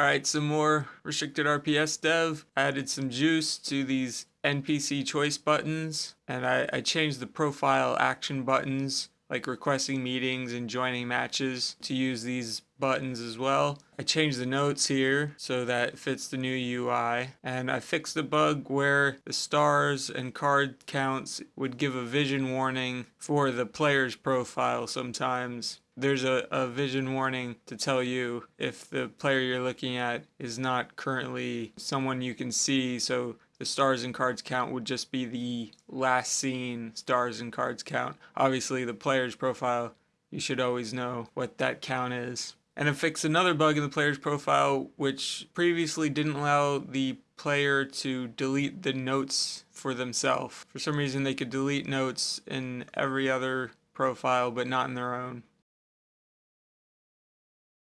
Alright, some more restricted RPS dev. Added some juice to these NPC choice buttons and I, I changed the profile action buttons like requesting meetings and joining matches to use these buttons as well. I changed the notes here so that it fits the new UI and I fixed the bug where the stars and card counts would give a vision warning for the player's profile sometimes. There's a, a vision warning to tell you if the player you're looking at is not currently someone you can see so the stars and cards count would just be the last seen stars and cards count. Obviously, the player's profile, you should always know what that count is. And it fixed another bug in the player's profile, which previously didn't allow the player to delete the notes for themselves. For some reason, they could delete notes in every other profile, but not in their own.